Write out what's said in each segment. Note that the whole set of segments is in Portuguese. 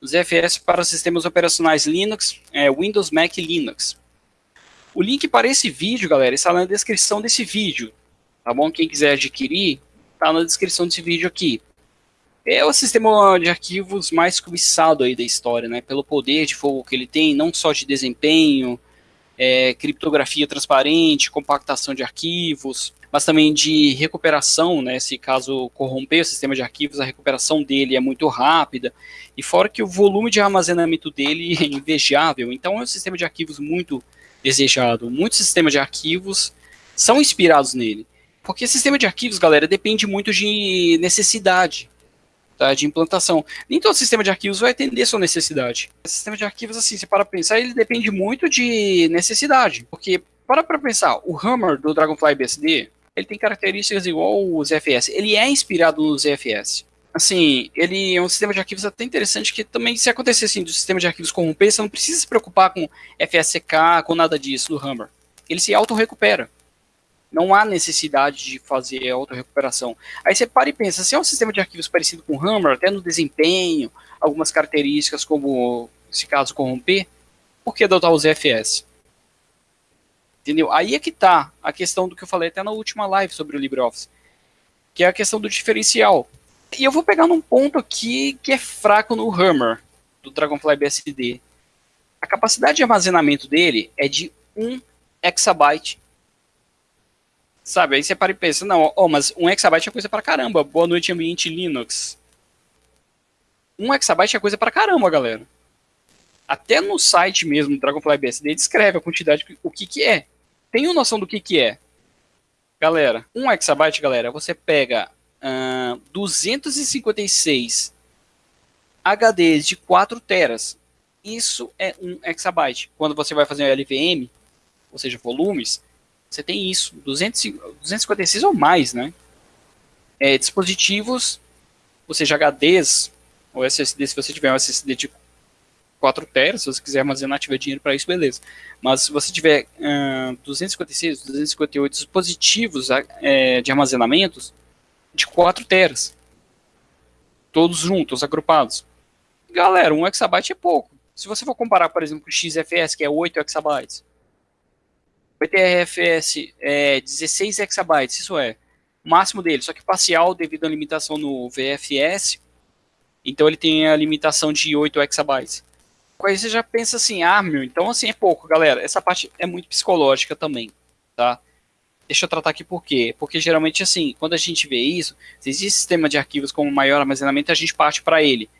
o ZFS para sistemas operacionais Linux, é, Windows, Mac e Linux. O link para esse vídeo, galera, está na descrição desse vídeo, tá bom? Quem quiser adquirir, está na descrição desse vídeo aqui. É o sistema de arquivos mais cobiçado aí da história, né? Pelo poder de fogo que ele tem, não só de desempenho, é, criptografia transparente, compactação de arquivos, mas também de recuperação, né? Se caso corromper o sistema de arquivos, a recuperação dele é muito rápida, e fora que o volume de armazenamento dele é invejável, então é um sistema de arquivos muito desejado. Muitos sistemas de arquivos são inspirados nele, porque sistema de arquivos, galera, depende muito de necessidade, tá, de implantação. Nem todo sistema de arquivos vai atender sua necessidade. O sistema de arquivos, assim, você para pensar, ele depende muito de necessidade, porque para para pensar, o Hammer do Dragonfly BSD, ele tem características igual o ZFS. Ele é inspirado no ZFS. Assim, ele é um sistema de arquivos até interessante que também, se acontecer assim, do sistema de arquivos corromper, você não precisa se preocupar com FSK, com nada disso do Hammer. Ele se auto-recupera. Não há necessidade de fazer auto-recuperação. Aí você para e pensa, se é um sistema de arquivos parecido com o Hammer, até no desempenho, algumas características como, se caso corromper, por que adotar o ZFS? Entendeu? Aí é que tá a questão do que eu falei até na última live sobre o LibreOffice, que é a questão do diferencial. E eu vou pegar num ponto aqui que é fraco no Hammer, do Dragonfly BSD. A capacidade de armazenamento dele é de 1 exabyte. Sabe, aí você para e pensa, não, oh, mas 1 exabyte é coisa pra caramba, boa noite ambiente Linux. 1 exabyte é coisa pra caramba, galera. Até no site mesmo do Dragonfly BSD descreve a quantidade, o que que é. Tenham noção do que, que é. Galera, um exabyte, galera, você pega uh, 256 HDs de 4 teras. Isso é um exabyte. Quando você vai fazer um LVM, ou seja, volumes, você tem isso, 200, 256 ou mais, né? É, dispositivos, ou seja, HDs, ou SSD, se você tiver um SSD de 4 teras, se você quiser armazenar, tiver dinheiro para isso, beleza. Mas se você tiver uh, 256, 258 dispositivos uh, de armazenamentos de 4 teras, todos juntos, agrupados. Galera, 1 exabyte é pouco. Se você for comparar, por exemplo, com o XFS, que é 8 exabytes, o ETRFS é 16 exabytes, isso é o máximo dele, só que parcial devido à limitação no VFS, então ele tem a limitação de 8 exabytes. Aí você já pensa assim, ah, meu, então assim é pouco, galera. Essa parte é muito psicológica também, tá? Deixa eu tratar aqui por quê? Porque geralmente assim, quando a gente vê isso, se existe sistema de arquivos com maior armazenamento, a gente parte para ele.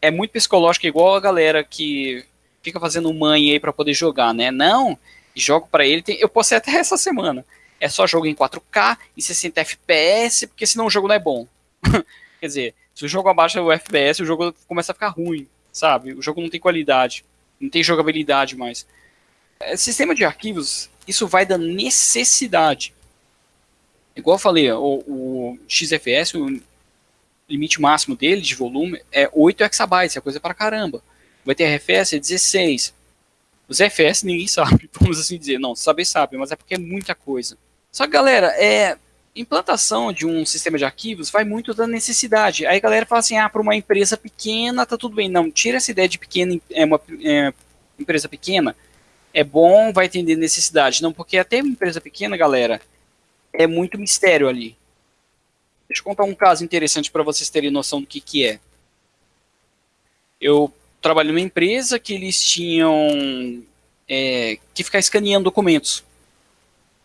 É muito psicológico, igual a galera que fica fazendo mãe aí para poder jogar, né? Não, jogo para ele, tem, eu postei até essa semana. É só jogo em 4K, em 60 FPS, porque senão o jogo não é bom. Quer dizer, se o jogo abaixa o FPS, o jogo começa a ficar ruim sabe? O jogo não tem qualidade, não tem jogabilidade mais. É, sistema de arquivos, isso vai da necessidade. Igual eu falei, o, o XFS, o limite máximo dele de volume é 8 exabytes, é coisa pra caramba. O ETRFS é 16. Os FS ninguém sabe, vamos assim dizer. Não, saber sabe, mas é porque é muita coisa. Só que, galera, é, implantação de um sistema de arquivos vai muito da necessidade. Aí a galera fala assim, ah, para uma empresa pequena tá tudo bem. Não, tira essa ideia de pequena, é uma é, empresa pequena, é bom, vai atender necessidade. Não, porque até uma empresa pequena, galera, é muito mistério ali. Deixa eu contar um caso interessante para vocês terem noção do que, que é. Eu trabalho numa empresa que eles tinham é, que ficar escaneando documentos.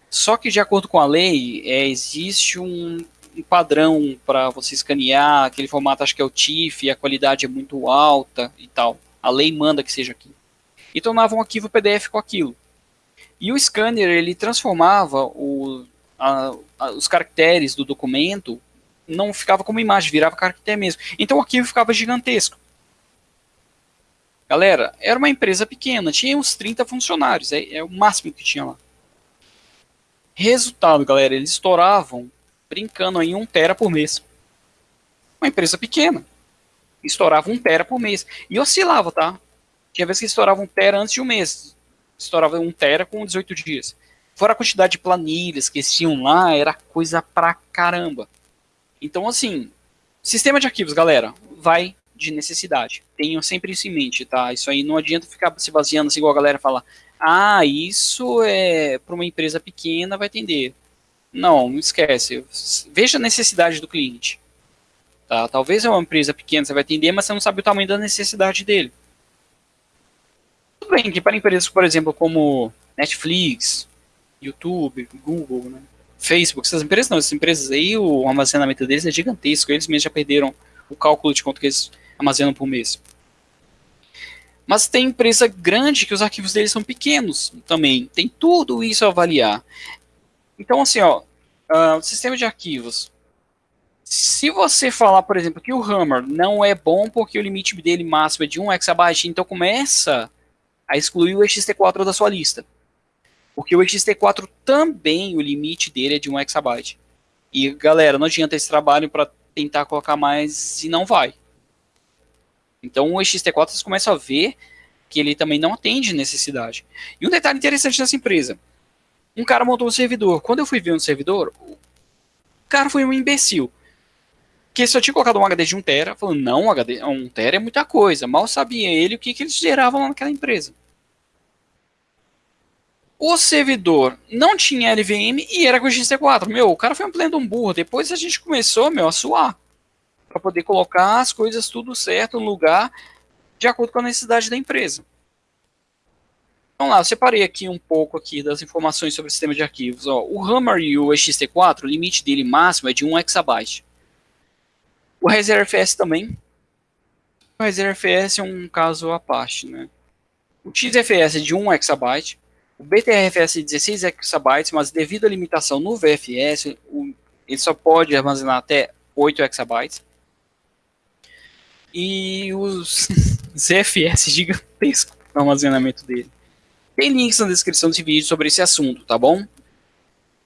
Só que de acordo com a lei, é, existe um, um padrão para você escanear, aquele formato acho que é o TIFF, a qualidade é muito alta e tal. A lei manda que seja aqui. E tornava um arquivo PDF com aquilo. E o scanner, ele transformava o, a, a, os caracteres do documento, não ficava como imagem, virava caractere mesmo. Então o arquivo ficava gigantesco. Galera, era uma empresa pequena, tinha uns 30 funcionários, é, é o máximo que tinha lá. Resultado, galera, eles estouravam brincando em 1 tera por mês. Uma empresa pequena. Estourava 1 tera por mês. E oscilava, tá? Tinha vezes que estourava 1 tera antes de um mês. Estourava 1 tera com 18 dias. Fora a quantidade de planilhas que tinham lá, era coisa pra caramba. Então, assim, sistema de arquivos, galera, vai de necessidade. Tenham sempre isso em mente, tá? Isso aí não adianta ficar se baseando assim, igual a galera fala, ah, isso é para uma empresa pequena vai atender. Não, não esquece. Veja a necessidade do cliente. Tá? Talvez é uma empresa pequena, você vai atender, mas você não sabe o tamanho da necessidade dele. Tudo bem que para empresas, por exemplo, como Netflix, YouTube, Google, né? Facebook, essas empresas não, essas empresas aí, o armazenamento deles é gigantesco, eles mesmos já perderam o cálculo de quanto que eles armazenam por mês. Mas tem empresa grande que os arquivos deles são pequenos também, tem tudo isso a avaliar. Então, assim, ó, uh, sistema de arquivos. Se você falar, por exemplo, que o Hammer não é bom porque o limite dele máximo é de 1 exabyte, então começa a excluir o XT4 da sua lista. Porque o XT4 também, o limite dele é de 1 exabyte. E, galera, não adianta esse trabalho para tentar colocar mais e não vai. Então, o XT4 vocês começam a ver que ele também não atende necessidade. E um detalhe interessante dessa empresa. Um cara montou um servidor. Quando eu fui ver um servidor, o cara foi um imbecil. Que só tinha colocado um HD de 1 tera, falando, não, um HD 1 tera é muita coisa. Mal sabia ele o que, que eles geravam lá naquela empresa. O servidor não tinha LVM e era com XT4. Meu, o cara foi um pleno um burro. Depois a gente começou, meu, a suar. Para poder colocar as coisas tudo certo no lugar, de acordo com a necessidade da empresa. Vamos lá, eu separei aqui um pouco aqui das informações sobre o sistema de arquivos. Ó, o Hammer e o XT4, o limite dele máximo é de 1 exabyte. O ReserveFS também. O ReserveFS é um caso à parte, né? O XFS é de 1 exabyte. O BTRFS é de 16 exabytes, mas devido à limitação no VFS, ele só pode armazenar até 8 exabytes. E os ZFS gigantesco no armazenamento dele. Tem links na descrição desse vídeo sobre esse assunto, tá bom?